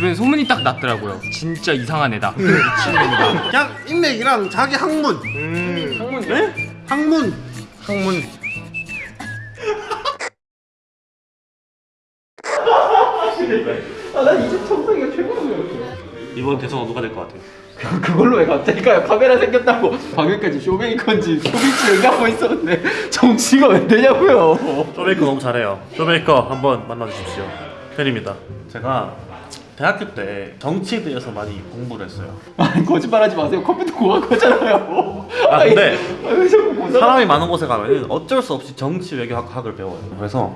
주변에 소문이 딱 났더라고요. 진짜 이상한 애다. 미친놈이다. 그냥 인맥이랑 자기 학문. 음. 학문 네? 학문. 학문. 아난 이제 청소기가 최고예요. 이번 대선 누가 될 것 같아요? 그걸로 왜 갑자기? 카메라 생겼다고 방금까지 쇼메이커인지 쇼비치 얘기하고 있었는데 정치가 왜 되냐고요? 쇼메이커 너무 잘해요. 쇼메이커 한번 만나주십시오. 팬입니다. 제가 대학교 때 정치에 대해서 많이 공부를 했어요. 아니 거짓말하지 마세요. 컴퓨터 공학과잖아요. 아, 근데? 사람이 많은 곳에 가면 어쩔 수 없이 정치 외교학을 배워요. 그래서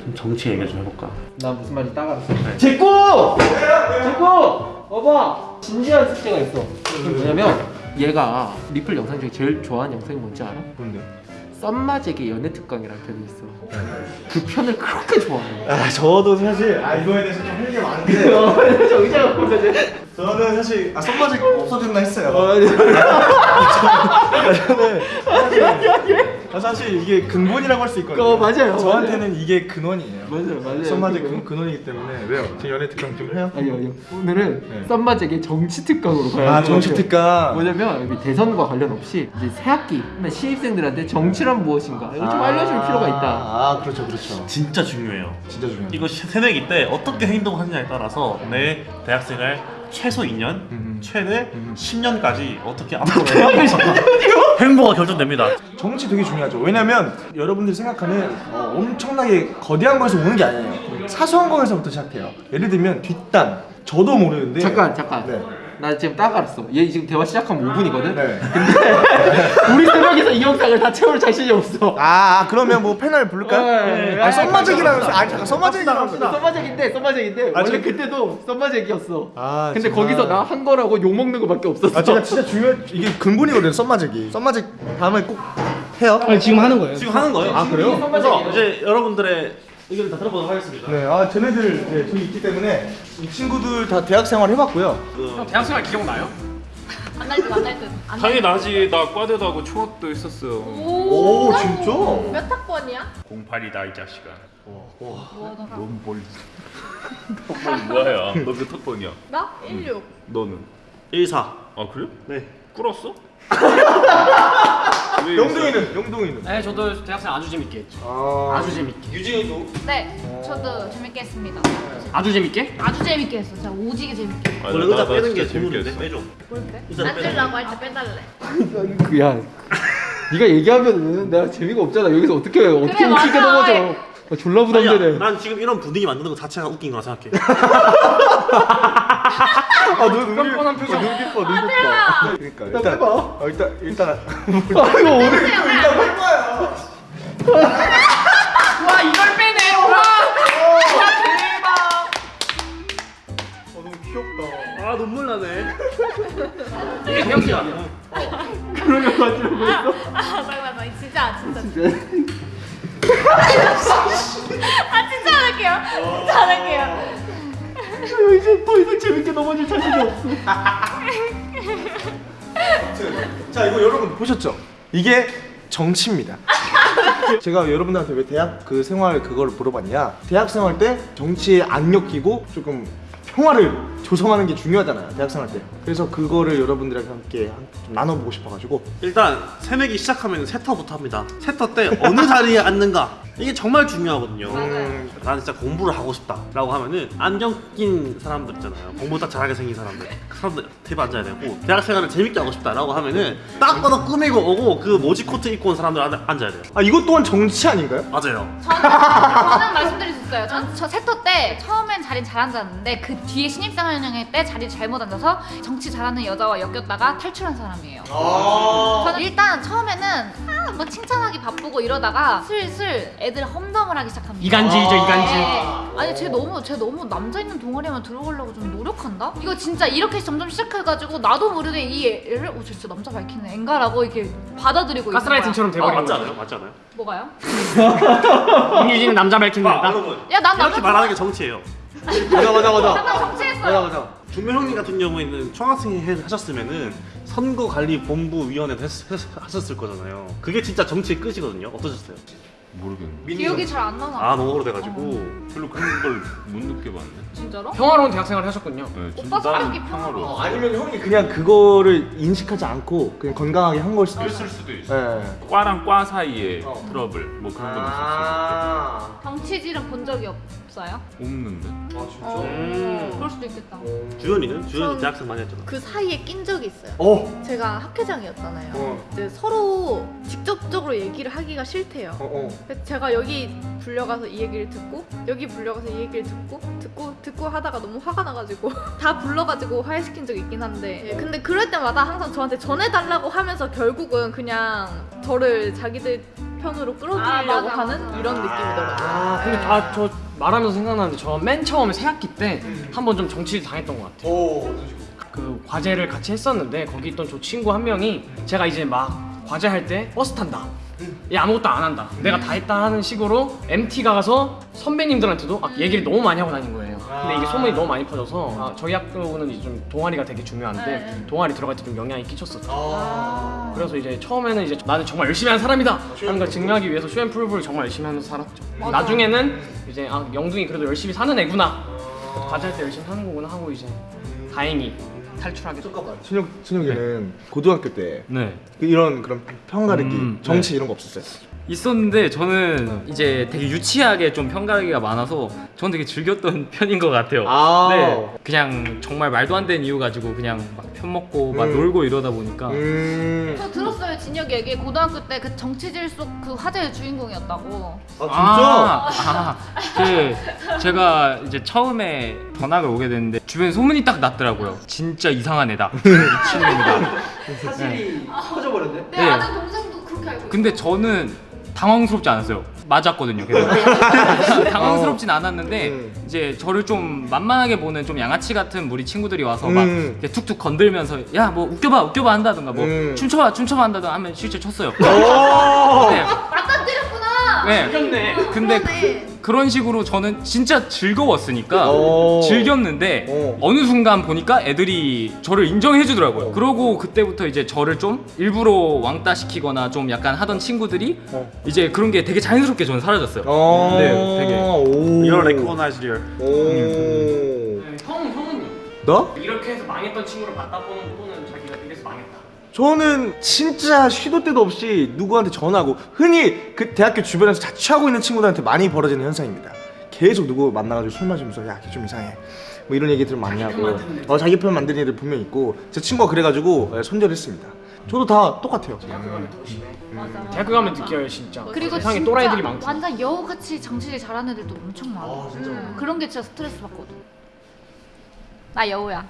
좀 정치 얘기를 좀 해볼까? 나 무슨 말인지 딱 알았어. 제꼬! 제꼬! 봐봐. 진지한 숙제가 있어. 뭐냐면 얘가 리플 영상 중에 제일 좋아하는 영상이 뭔지 알아? 뭔데? 썸마제게 연애 특강이라는 편이 있어. 그 편을 그렇게 좋아해. 아 저도 사실 아 이거에 대해서 좀 할게 많은데 정의자가 보자지. 저는 사실 아 썸마지 없어졌나 했어요. 저는 아, 사실 이게 근본이라고 할 수 있거든요. 어, 맞아요. 저한테는 이게 근원이에요. 맞아요, 맞아요. 썸마지 그거. 근, 근원이기 때문에 왜요? 지금 연애 특강 좀 해요? 아니요, 아니요. 오늘은 네. 썸마제게 정치 특강으로 가요. 아 정치 특강. 뭐냐면 여기 대선과 관련 없이 이제 새 학기 신입생들한테 정치란 무엇인가 이거 좀 알려줄 필요가 있다. 아 그렇죠 그렇죠. 진짜 중요해요. 진짜 중요해요. 이거 시- 새내기 때 어떻게 행동하느냐에 따라서 내 대학생을 최소 2년, 음. 최대 10년까지 어떻게 앞으로 행보가 결정됩니다. 정치 되게 중요하죠. 왜냐면 여러분들이 생각하는 어, 엄청나게 거대한 거에서 오는 게 아니에요. 사소한 거에서부터 시작해요. 예를 들면 뒷단. 저도 모르는데. 잠깐 잠깐. 네. 나 지금 딱 알았어. 얘 지금 대화 시작하면 5분이거든. 네. 우리 세 명이서 이 영상을 다 채울 자신이 없어. 아, 아, 그러면 뭐 패널 부를까요? 네. 아 썸마잭이라면서 아 잠깐 썸마잭이라면서 썸마잭인데 썸마잭인데 아, 원래 저- 그때도 썸마잭이었어. 아, 근데 정말. 거기서 나 한 거라고 욕 먹는 거밖에 없었어. 아 제가 진짜 중요 이게 근본이거든요 썸마잭이 썸마잭 다음에 꼭 해요 지금 하는 거예요? 지금 하는 거예요. 아 그래요? 그래서 이제 여러분들의 의견을 다 들어보도록 하겠습니다. 네, 아 쟤네들 네, 저기 있기 때문에 이 친구들 다 대학 생활 해봤고요. 그, 대학생활 기억나요? 만날 듯 만날 듯. 안 당연히 날 나지. 나 과대도 하고 총학도 있었어. 듯. 오, 진짜? 몇 학번이야? 08이다 이 자식아. 뭐 너가? 너무 멀리. 뭐야? 너몇 학번이야? 나 16. 너는? 1사. 아 그래? 네. 꿀었어? 왜 영동이는 영동이는. 네, 저도 대학생 아주 재밌게 했죠. 아, 아주 재밌게. 유진이도 네, 저도 재밌게 했습니다. 아주 재밌게? 아주 재밌게 했어. 진짜 오지게 재밌게. 했어. 원래 의자 빼는 게 재밌는데 빼줘. 뭘 빼? 앉으려고 할 때 빼달래. 그야 네가 얘기하면은 내가 재미가 없잖아. 여기서 어떻게 어떻게 그래, 웃기게 맞아. 넘어져. 아, 졸라 부담되네. 아니야, 난 지금 이런 분위기 만드는 거 자체가 웃긴 거라 생각해. 아, 눈 눈, 뻔뻔한 표정. 어, 눈 깊어, 눈 깊어. 그러니까 일단 빼봐. 어, 일단 일단 아 이거 오늘 와 이걸 빼네. 와. 와 대박. 어, 너무 귀엽다. 아 눈물 나네. 이게 대학생이야. 그러면 맞으려고 했어. 아, 맞아 맞아. 진짜 진짜. 아 진짜 안 할게요. 진짜 안 할게요. 이제 더 이상 재밌게 넘어질 자신이 없어. 자, 이거 여러분 보셨죠? 이게 정치입니다. 제가 여러분들한테 왜 대학 그 생활 그걸 물어봤냐? 대학 생활 때 정치에 안 엮이고 조금 평화를 조성하는 게 중요하잖아요. 대학 생활 때. 그래서 그거를 여러분들과 함께 나눠보고 싶어가지고 일단 새내기 시작하면 세터부터 합니다. 세터 때 어느 자리에 앉는가 이게 정말 중요하거든요. 맞아요. 나는 진짜 공부를 하고 싶다 라고 하면은 안경 낀 사람들 있잖아요. 공부 딱 잘하게 생긴 사람들. 그 사람들 대비 앉아야 되고 대학 생활을 재밌게 하고 싶다 라고 하면은 딱 봐도 꾸미고 오고 그 모지 코트 입고 온 사람들 앉- 앉아야 돼요. 아 이것 또한 정치 아닌가요? 맞아요. 저는, 저는 말씀드릴 수 있어요. 전, 저 세터 때 처음엔 자리 잘 앉았는데 그 뒤에 신입사원회 때 자리 잘못 앉아서 정치 잘하는 여자와 엮였다가 탈출한 사람이에요. 저는 일단 처음에는 아, 뭐 칭찬하기 바쁘고 이러다가 슬슬 애들 험담을 하기 시작합니다. 이간질이죠 이간질. 네. 아니 쟤 너무 쟤 너무 남자 있는 동아리만 들어가려고 좀 노력한다. 이거 진짜 이렇게 점점 시작해가지고 나도 모르게 이 애를 어 진짜 남자 밝히는 앵가라고 이렇게 받아들이고. 가스라이팅처럼 아, 돼버리는 맞지. 않아요? 맞지 않아요? 뭐가요? 임유진은 남자 밝히는 아. 여러분 야난 이렇게 남자 말하는 게 정치예요. 맞아 맞아 맞아. 잠깐 정치했어요. 맞아. 준명 형님 같은 경우에는 총학생 회 하셨으면은 선거관리본부위원회 했, 했, 하셨을 거잖아요. 그게 진짜 정치의 끝이거든요. 어떠셨어요? 모르겠네. 기억이 잘 안 나나? 아 너무 오래돼가지고 별로 그런 걸 못 느껴봤네. 진짜로? 평화로운 대학생활을 하셨군요. 네, 오빠 성격이 평화로워. 평화로워. 아니면 형이 그냥 그거를 인식하지 않고 그냥 건강하게 한 걸 수도 있어. 있을 수도 있어. 네. 과랑 과 사이에 어. 트러블 뭐 그런 건 있을 아. 정치질은 본 적이 없어요? 수. 없는데. 어, 음. 수도 있겠다. 주현이는? 주현이 전- 대학생 많이 했잖아 그 사이에 낀 적이 있어요. 어. 제가 학회장이었잖아요. 어. 이제 서로 직접적으로 얘기를 하기가 싫대요. 어. 어. 그래서 제가 여기 불려가서 이 얘기를 듣고 여기 불려가서 이 얘기를 듣고 듣고 듣고 하다가 너무 화가 나가지고 다 불러가지고 화해시킨 적이 있긴 한데 예, 근데 그럴 때마다 항상 저한테 전해달라고 하면서 결국은 그냥 저를 자기들 편으로 끌어들이려고 아, 맞아, 하는 맞아. 이런 느낌이더라고요. 아 근데 아저 말하면서 생각나는데 저 맨 처음에 새학기 때 한 번 좀 정치를 당했던 것 같아요. 오. 그 과제를 같이 했었는데 거기 있던 저 친구 한 명이 제가 이제 막 과제 할 때 버스 탄다. 얘 아무것도 안 한다. 내가 다 했다 하는 식으로 MT가 가서 선배님들한테도 아, 얘기를 너무 많이 하고 다닌 거예요. 근데 이게 소문이 너무 많이 퍼져서 아, 저희 학교는 이제 좀 동아리가 되게 중요한데 네. 동아리 들어갈 때 좀 영향이 끼쳤었죠. 아. 그래서 이제 처음에는 이제 나는 정말 열심히 하는 사람이다 하는 걸 증명하기 위해서 쇼앤프루브를 정말 열심히 하면서 살았죠. 맞아. 나중에는 이제 아 영둥이 그래도 열심히 사는 애구나. 과제 할 때 열심히 하는 거구나 하고 이제 다행히 탈출하게 됐죠. 준혁 준혁이는 고등학교 때 네. 그 이런 그런 편가르기, 음, 정치 네. 이런 거 없었어요? 있었는데 저는 이제 되게 유치하게 좀 편가르기가 많아서 저는 되게 즐겼던 편인 것 같아요. 아. 네, 그냥 정말 말도 안 되는 이유 가지고 그냥 막 편먹고 막 음. 놀고 이러다 보니까 음. 저 들었어요 진혁이 얘기 고등학교 때 그 정치질 속 그 화제의 주인공이었다고. 아 아, 그 제가 이제 처음에 전학을 오게 됐는데 주변에 소문이 딱 났더라고요. 진짜 이상한 애다. 미친놈이다. 사실이 퍼져버렸네. 내 네. 아는 동생도 그렇게 알고. 근데 저는 당황스럽지 않았어요. 맞았거든요. 당황스럽진 않았는데 음. 이제 저를 좀 만만하게 보는 좀 양아치 같은 우리 친구들이 와서 막 음. 이렇게 툭툭 건들면서 야 뭐 웃겨봐 웃겨봐 한다든가 뭐 음. 춤춰봐 춤춰봐 한다든가 하면 실제 쳤어요. 오. 네. 맞닥뜨렸구나. 네. 근데 그러네. 그, 런 식으로 저는 진짜 즐거웠으니까 오. 즐겼는데 오. 어느 순간 보니까 애들이 저를 인정해 주더라고요. 그러고 그때부터 이제 저를 좀 일부러 왕따 시키거나 좀 약간 하던 친구들이 어. 이제 그런 게 되게 자연스럽게 저는 사라졌어요. 어. 네, 되게. 오. You're recognized here 오. 네, 형 형은요? 너? 이렇게 해서 망했던 친구를 맞다보는 망했다. 저는 진짜 시도 때도 없이 누구한테 전화하고 흔히 그 대학교 주변에서 자취하고 있는 친구들한테 많이 벌어지는 현상입니다. 계속 누구 만나가지고 술 마시면서 야 걔 좀 이상해 뭐 이런 얘기들을 많이 하고 어 자기 편 만드는 애들 분명 있고 제 친구가 그래가지고 예, 손절했습니다. 저도 다 똑같아요. 대학교 가면 더 심해. 맞아, 맞아. 대학교 가면 느껴요 진짜. 그리고 세상에 또라이들이 많고. 완전 여우같이 정치질 잘하는 애들도 엄청 많아. 아? 음, 그런 게 진짜 스트레스 받거든. 나 여우야.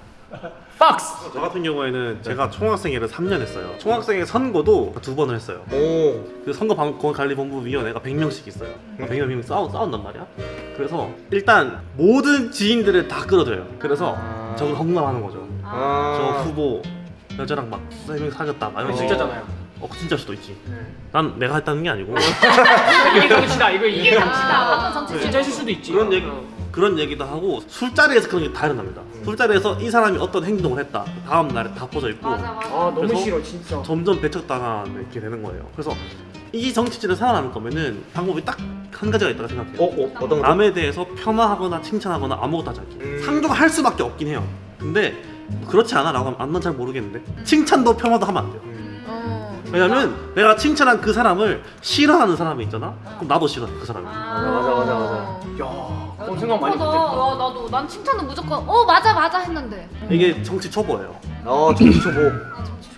박스. 저 같은 경우에는 제가 총학생회를 3년 했어요 총학생회 선거도 두 번을 했어요 오. 그 선거관리본부위원회가 100명씩 있어요 100명 싸우, 싸운단 말이야 그래서 일단 모든 지인들을 다 끌어들여요 그래서 아. 저걸 험담하는 거죠 아. 저 후보 여자랑 막 세명 사귀었다 막 이런. 진짜잖아요. 어 진짜 수도 있지 난 내가 했다는 게 아니고 이게 정치다. 이거 이게 아, 정치다. 정치 진짜 했을 수도 있지. 그런 얘기 어. 그런 얘기도 하고 술자리에서 그런 게 다 일어납니다. 술자리에서 이 사람이 어떤 행동을 했다. 다음 날에 다 퍼져 있고 맞아 맞아. 아 너무 그래서 싫어 진짜. 점점 배척당한 이렇게 되는 거예요. 그래서 이 정치질을 살아남을 거면은 방법이 딱 한 가지가 있다고 생각해요. 어, 어 어떤 거? 남에 대해서 폄하하거나 칭찬하거나 아무것도 하지 않기 음. 상종할 수밖에 없긴 해요. 근데 그렇지 않아? 라고 하면 난 잘 모르겠는데 칭찬도 폄하도 하면 안 돼요. 어. 왜냐면 내가 칭찬한 그 사람을 싫어하는 사람이 있잖아? 그럼 나도 싫어해 그 사람을 아, 맞아, 맞아, 맞아. 야, 그런 생각 많이. 못했다. 어, 나도 난 칭찬은 무조건 어 맞아 맞아 했는데. 이게 정치 초보예요 어 정치 초보. 아 정치.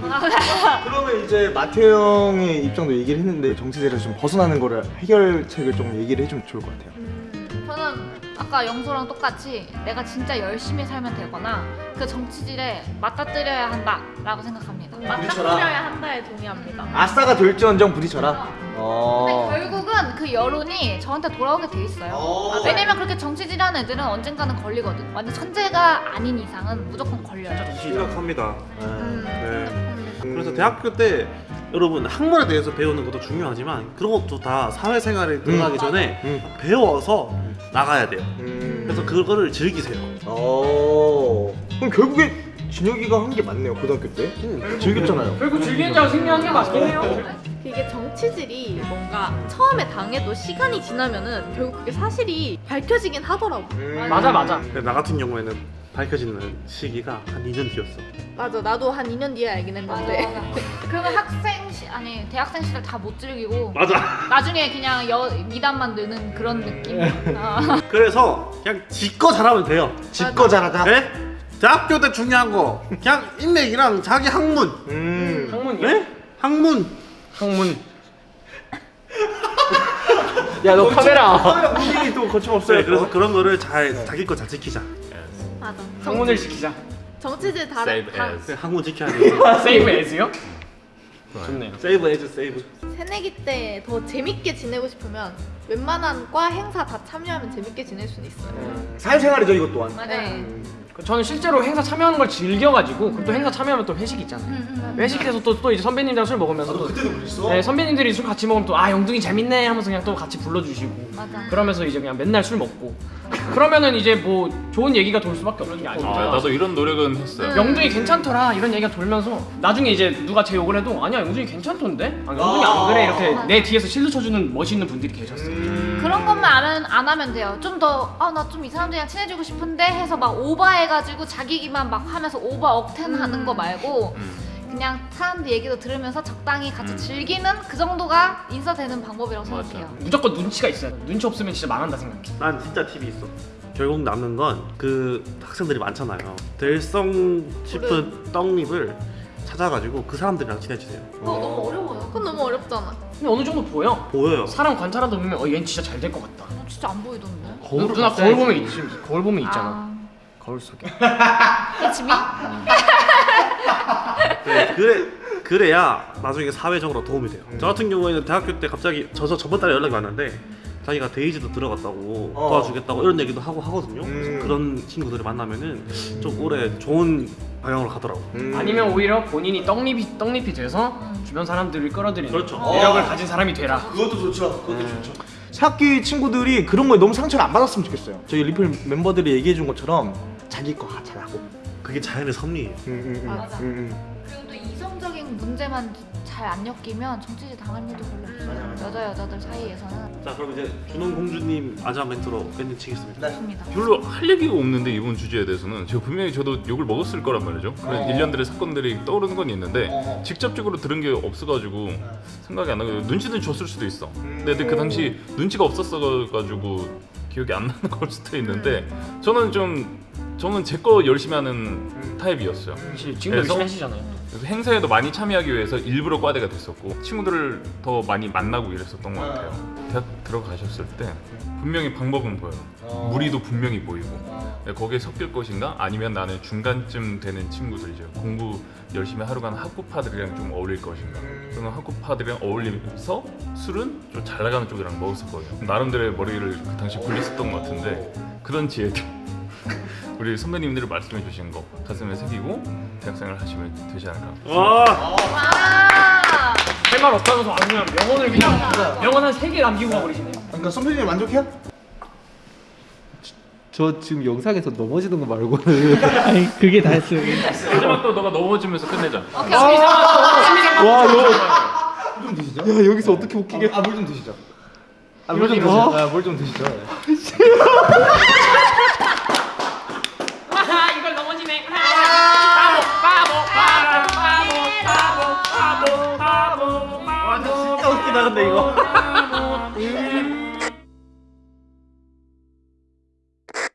그러면 이제 마태오 형의 입장도 얘기를 했는데 정치대에서 좀 벗어나는 거를 해결책을 좀 얘기를 해주면 좋을 것 같아요. 저는 아까 영소랑 똑같이 내가 진짜 열심히 살면 되거나 그 정치질에 맞닥뜨려야 한다 라고 생각합니다. 맞닥뜨려야 한다에 동의합니다. 아싸가 될지언정 부딪혀라. 근데 어. 결국은 그 여론이 저한테 돌아오게 돼 있어요. 어. 왜냐면 그렇게 정치질하는 애들은 언젠가는 걸리거든. 완전 천재가 아닌 이상은 무조건 걸려요. 심각합니다 음. 네. 그래서 대학교 때 여러분 학문에 대해서 배우는 것도 중요하지만 그런 것도 다 사회생활에 들어가기 전에 음. 배워서 나가야 돼요 음. 그래서 그거를 즐기세요 어. 그럼 결국에 진혁이가 한 게 맞네요 고등학교 때. 즐겼잖아요. 결국 즐기는 자가 승리한 게 맞긴 해요. 이게 정치질이 뭔가 처음에 당해도 시간이 지나면은 결국 그게 사실이 밝혀지긴 하더라고. 맞아 맞아. 근데 나 같은 경우에는 밝혀지는 시기가 한 2년 뒤였어. 맞아, 나도 한 2년 뒤에 알긴 맞아 했는데. 맞아. 그러면 학생 시 아니 대학생 시절 다 못 즐기고 맞아. 나중에 그냥 여 미담만 느는 그런 느낌. 아. 그래서 그냥 지거 잘하면 돼요. 집거 잘하자. 네? 대학교 때 중요한 거 그냥 인맥이랑 자기 학문. 음. 학문이요? 네? 학문. 학문. 야너 카메라. 카메라 분위기 또 거침없어요. 네, 그래서 그런 거를 잘 자기 거 잘 지키자. 맞아. 학문을 지키자. 정치질 다른 Save 다 as. 그 학문 지켜야 돼. 세이브 에즈요? 좋네요. 세이브 해줘 세이브. 새내기 때 더 재밌게 지내고 싶으면 웬만한 과 행사 다 참여하면 재밌게 지낼 수는 있어요. 사회생활이죠 이것 또한. 맞아. 네. 저는 실제로 행사 참여하는 걸 즐겨가지고 그리고 또 행사 참여하면 또 회식 있잖아요. 음, 회식해서 또, 또 이제 선배님들이랑 술 먹으면서 또 그때도 그랬어? 네, 선배님들이 술 같이 먹으면 또 아 영둥이 재밌네 하면서 그냥 또 같이 불러주시고 맞아. 그러면서 이제 그냥 맨날 술 먹고 그러면은 이제 뭐 좋은 얘기가 돌 수밖에 없는 게 아니죠. 아, 나도 이런 노력은 했어요. 영둥이 괜찮더라 이런 얘기가 돌면서 나중에 이제 누가 제 욕을 해도 아니야 영둥이 괜찮던데? 아, 영둥이 안 그래 이렇게 내 뒤에서 실드 쳐주는 멋있는 분들이 계셨어요. 그런 것만 안, 안 하면 돼요. 좀 더, 아, 나 좀 이 사람들이랑 친해지고 싶은데 해서 막 오버해가지고 자기만 막 하면서 오버 억텐 하는 거 말고 그냥 사람들 얘기도 들으면서 적당히 같이 음. 즐기는 그 정도가 인싸되는 방법이라고 맞아. 생각해요. 무조건 눈치가 있어야 돼. 눈치 없으면 진짜 망한다 생각해. 난 진짜 팁이 있어. 결국 남는 건 그 학생들이 많잖아요. 될성 싶은 떡잎을 찾아가지고 그 사람들이랑 친해지세요. 그거 너무 어려워요. 그건 너무 어렵잖아. 근데 어느 정도 보여. 보여요. 사람 관찰하다 보면 어 얘는 진짜 잘 될 것 같다. 어, 진짜 안 보이던데. 누, 누나 거울 보면 있지. 거울 보면 있잖아. 아, 거울 속에. It's me? 네, 그래 그래야 나중에 사회적으로 도움이 돼요. 저 같은 경우에는 대학교 때 갑자기 저서 저번 달에 연락이 왔는데 자기가 데이지도 들어갔다고 어. 도와주겠다고 이런 얘기도 하고 하거든요. 음. 그래서 그런 친구들을 만나면은 좀 오래 좋은 방향으로 가더라고. 음. 아니면 오히려 본인이 떡잎이 떡잎이 돼서 주변 사람들을 끌어들이는 그렇죠. 매력을 가진 사람이 되라. 그것도 좋죠. 그것도 좋죠. 학기 친구들이 그런 거에 너무 상처를 안 받았으면 좋겠어요. 저희 리플 멤버들이 얘기해 준 것처럼 자기 거 잘하고. 그게 자연의 섭리예요. 음, 음, 음, 맞아. 음, 음. 그리고 또 이성적인 문제만 잘 안 엮이면 정치질 당할 일도 별로 없어요. 여자 여자들 사이에서는 자 그럼 이제 준홍 공주님 마지막 멘트로 멘트 치겠습니다. 좋습니다. 별로 할 얘기가 없는데 이번 주제에 대해서는 제가 분명히 저도 욕을 먹었을 거란 말이죠. 그런 어. 일련들의 사건들이 떠오르는 건 있는데 어. 직접적으로 들은 게 없어가지고 생각이 안 나고 눈치는 줬을 수도 있어. 근데 그 당시 눈치가 없었어가지고 기억이 안 나는 걸 수도 있는데 저는 좀 저는 제 거 열심히 하는 타입이었어요. 지금? 열심히 하시잖아요. 그래서 행사에도 많이 참여하기 위해서 일부러 과대가 됐었고 친구들을 더 많이 만나고 이랬었던 것 같아요. 대학 들어가셨을 때 분명히 방법은 보여요. 무리도 분명히 보이고 네, 거기에 섞일 것인가 아니면 나는 중간쯤 되는 친구들이죠. 공부 열심히 하루간 학구파들이랑 좀 어울릴 것인가. 저는 학구파들이랑 어울리면서 술은 좀 잘 나가는 쪽이랑 먹었었거든요. 나름대로의 머리를 그 당시 굴렸었던 것 같은데 그런 지혜도 우리 선배님들이 말씀해 주신 거 가슴에 새기고 대학생활 하시면 되지 않을까. 와 와. 할말 없다면서 아주 그냥 명언을 그냥 명언 한세개 남기고 가버리시네요. 그러니까 선배님 만족해요? 저 지금 영상에서 넘어지는 거 말고는 아니 그게 다였어요. 마지막 또 너가 넘어지면서 끝내자. 오케이. 와 이거 좀 드시죠. 야 여기서 어떻게 웃기게? 아 물 좀 드시죠. 물좀 아, 물좀 드시죠. 잘한다 이거. 어.